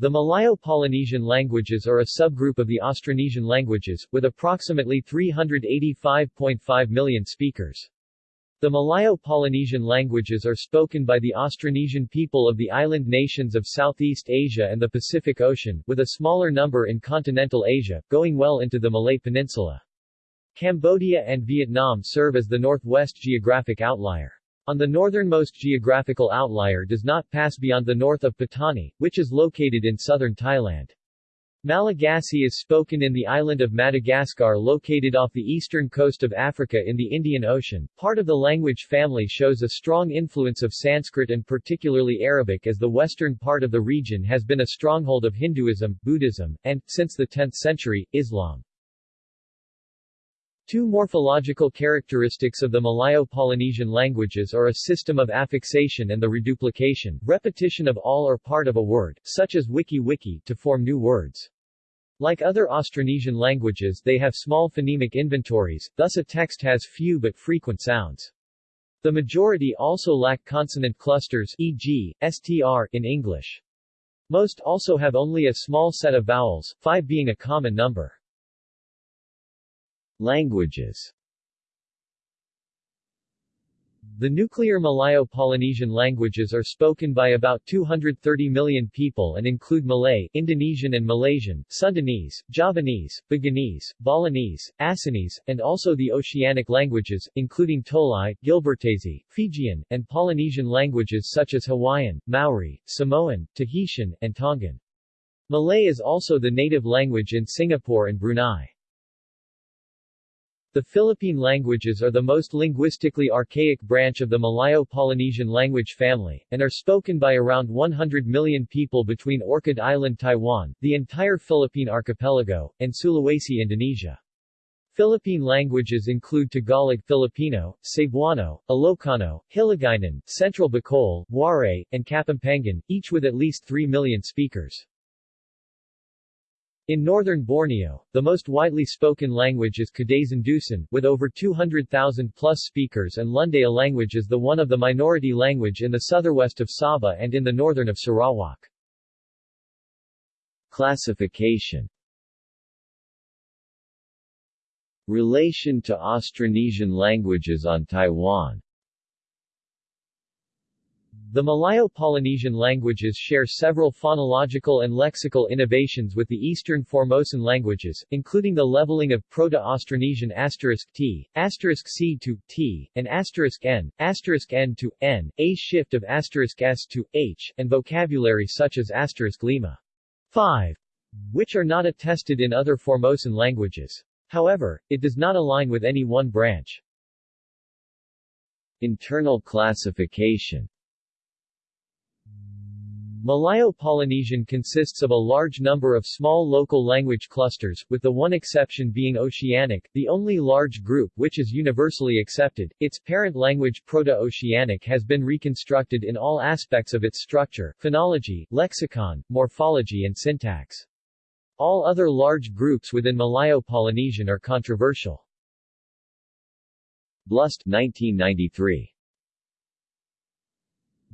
The Malayo-Polynesian languages are a subgroup of the Austronesian languages, with approximately 385.5 million speakers. The Malayo-Polynesian languages are spoken by the Austronesian people of the island nations of Southeast Asia and the Pacific Ocean, with a smaller number in continental Asia, going well into the Malay Peninsula. Cambodia and Vietnam serve as the northwest geographic outlier. On the northernmost geographical outlier does not pass beyond the north of Patani, which is located in southern Thailand. Malagasy is spoken in the island of Madagascar located off the eastern coast of Africa in the Indian Ocean. Part of the language family shows a strong influence of Sanskrit and particularly Arabic as the western part of the region has been a stronghold of Hinduism, Buddhism, and, since the 10th century, Islam. Two morphological characteristics of the Malayo-Polynesian languages are a system of affixation and the reduplication, repetition of all or part of a word, such as wiki-wiki, to form new words. Like other Austronesian languages they have small phonemic inventories, thus a text has few but frequent sounds. The majority also lack consonant clusters e.g., str in English. Most also have only a small set of vowels, five being a common number. Languages the nuclear Malayo-Polynesian languages are spoken by about 230 million people and include Malay, Indonesian and Malaysian, Sundanese, Javanese, Buginese, Balinese, Acehnese, and also the Oceanic languages, including Tolai, Gilbertese, Fijian, and Polynesian languages such as Hawaiian, Maori, Samoan, Tahitian, and Tongan. Malay is also the native language in Singapore and Brunei. The Philippine languages are the most linguistically archaic branch of the Malayo-Polynesian language family, and are spoken by around 100 million people between Orchid Island Taiwan, the entire Philippine archipelago, and Sulawesi Indonesia. Philippine languages include Tagalog Filipino, Cebuano, Ilocano, Hiligaynon, Central Bicol, Waray, and Kapampangan, each with at least 3 million speakers. In northern Borneo, the most widely spoken language is Kadazandusun, with over 200,000 plus speakers and Lundaya language is the one of the minority language in the southwest of Sabah and in the northern of Sarawak. Classification Relation to Austronesian languages on Taiwan the Malayo-Polynesian languages share several phonological and lexical innovations with the Eastern Formosan languages, including the leveling of Proto-Austronesian *t, *c to t, and *n, *n to n, a shift of *s to h, and vocabulary such as lima 5, which are not attested in other Formosan languages. However, it does not align with any one branch. Internal classification Malayo-Polynesian consists of a large number of small local language clusters, with the one exception being Oceanic, the only large group which is universally accepted. Its parent language Proto-Oceanic has been reconstructed in all aspects of its structure, phonology, lexicon, morphology and syntax. All other large groups within Malayo-Polynesian are controversial. Blust 1993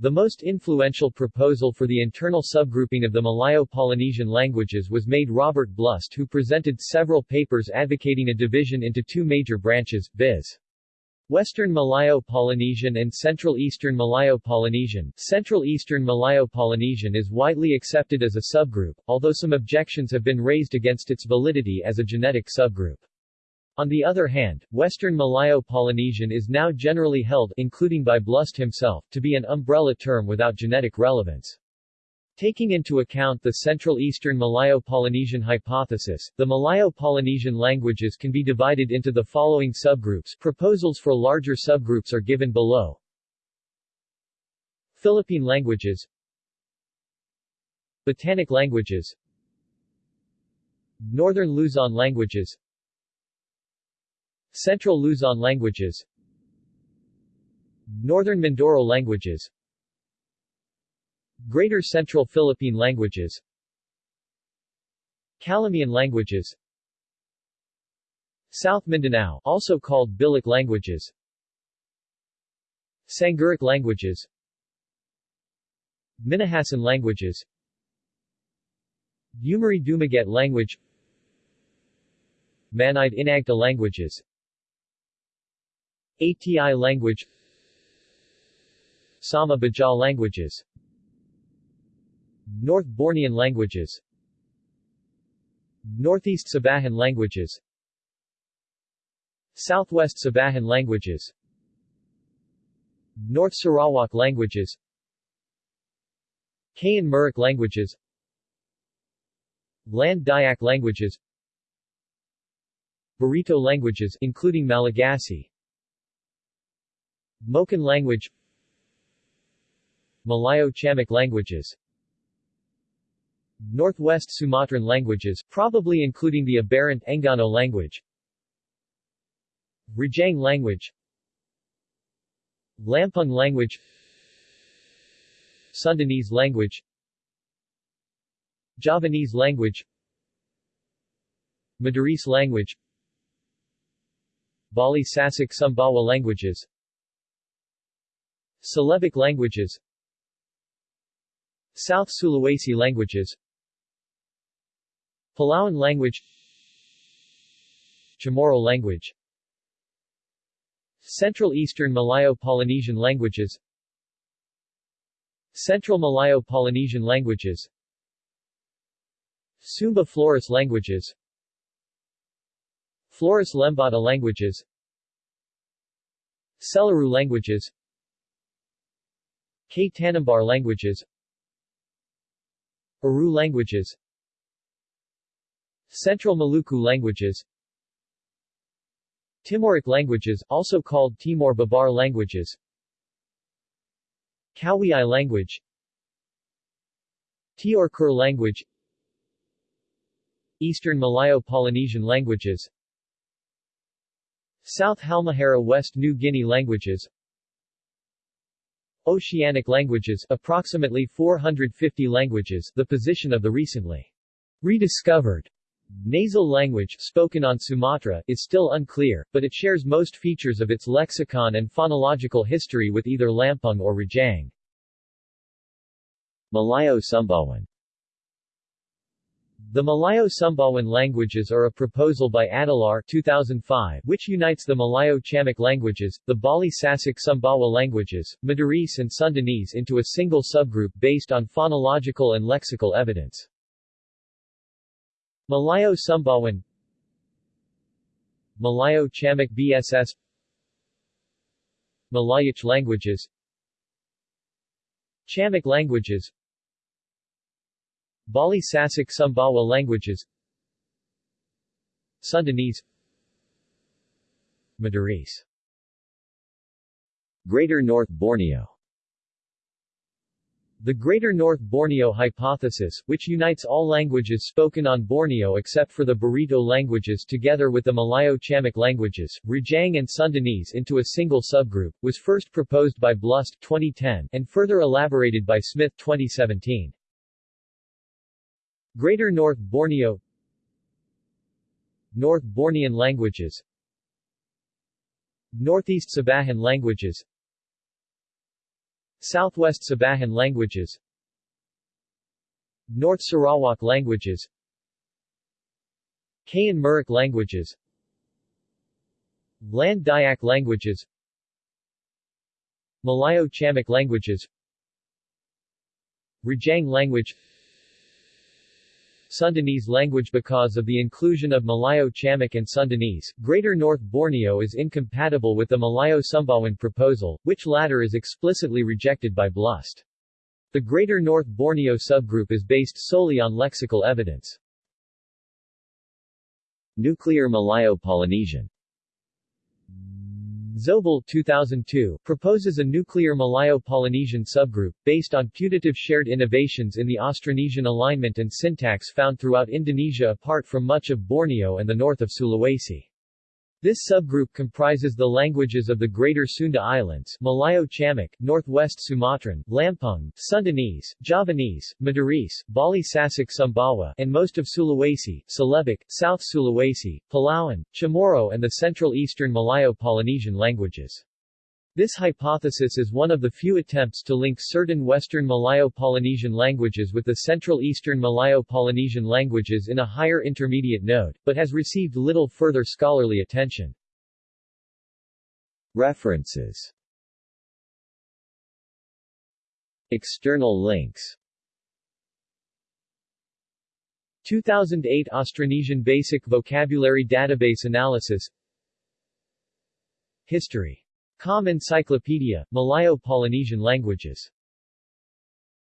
the most influential proposal for the internal subgrouping of the Malayo-Polynesian languages was made Robert Blust who presented several papers advocating a division into two major branches, viz. Western Malayo-Polynesian and Central Eastern Malayo-Polynesian. Central Eastern Malayo-Polynesian is widely accepted as a subgroup, although some objections have been raised against its validity as a genetic subgroup. On the other hand, Western Malayo-Polynesian is now generally held, including by Blust himself, to be an umbrella term without genetic relevance. Taking into account the Central Eastern Malayo-Polynesian hypothesis, the Malayo-Polynesian languages can be divided into the following subgroups proposals for larger subgroups are given below. Philippine languages Batanic languages Northern Luzon languages Central Luzon languages. Northern Mindoro languages. Greater Central Philippine languages. Calamian languages. South Mindanao also called Bilic languages. Sangiric languages. Minahasan languages. Umiray Dumaget language. Manide Inagta languages ATI language Sama Bajaw languages North Bornean languages Northeast Sabahan languages Southwest Sabahan languages North Sarawak languages Kayan Murik languages Land Dayak languages Barito languages including Malagasy Moken language Malayo-Chamic languages Northwest Sumatran languages, probably including the aberrant Enggano language Rejang language Lampung language Sundanese language Javanese language Madurese language Bali Sasak Sumbawa languages Celebic languages. South Sulawesi languages. Palauan language. Chamorro language. Central Eastern Malayo-Polynesian languages. Central Malayo-Polynesian languages. Sumba Flores languages. Flores Lembata languages. Selaru languages Kei-Tanimbar languages Aru languages Central Maluku languages Timoric languages, also called Timor-Babar languages Kowiai language Teor-Kur language Eastern Malayo-Polynesian languages South Halmahera West New Guinea languages Oceanic languages approximately 450 languages the position of the recently rediscovered Nasal language, spoken on Sumatra, is still unclear, but it shares most features of its lexicon and phonological history with either Lampung or Rejang. Malayo-Sumbawan The Malayo-Sumbawan languages are a proposal by Adelaar 2005 which unites the Malayo-Chamic languages, the Bali Sasak Sumbawa languages, Madurese and Sundanese into a single subgroup based on phonological and lexical evidence. Malayo Sumbawan Malayo Chamic BSS Malayic languages Chamic languages Bali Sasak Sumbawa languages. Sundanese. Madurese. Greater North Borneo. The Greater North Borneo Hypothesis, which unites all languages spoken on Borneo except for the Barito languages together with the Malayo-Chamic languages, Rejang and Sundanese into a single subgroup, was first proposed by Blust 2010 and further elaborated by Smith 2017. Greater North Borneo. North Bornean languages. Northeast Sabahan languages. Southwest Sabahan languages. North Sarawak languages. Kayan Murik languages. Land Dayak languages. Malayo-Chamic languages. Rejang language Sundanese language Because of the inclusion of Malayo-Chamic and Sundanese, Greater North Borneo is incompatible with the Malayo-Sumbawan proposal, which latter is explicitly rejected by Blust. The Greater North Borneo subgroup is based solely on lexical evidence. Nuclear Malayo-Polynesian Zobel 2002 proposes a nuclear Malayo-Polynesian subgroup, based on putative shared innovations in the Austronesian alignment and syntax found throughout Indonesia apart from much of Borneo and the north of Sulawesi. This subgroup comprises the languages of the Greater Sunda Islands Malayo-Chamic, Northwest Sumatran, Lampung, Sundanese, Javanese, Madurese, Bali Sasak Sumbawa and most of Sulawesi, Celebic, South Sulawesi, Palauan, Chamorro and the Central Eastern Malayo-Polynesian languages. This hypothesis is one of the few attempts to link certain Western Malayo-Polynesian languages with the Central Eastern Malayo-Polynesian languages in a higher intermediate node, but has received little further scholarly attention. References External links 2008 Austronesian Basic Vocabulary Database Analysis History. Com Encyclopedia, Malayo-Polynesian Languages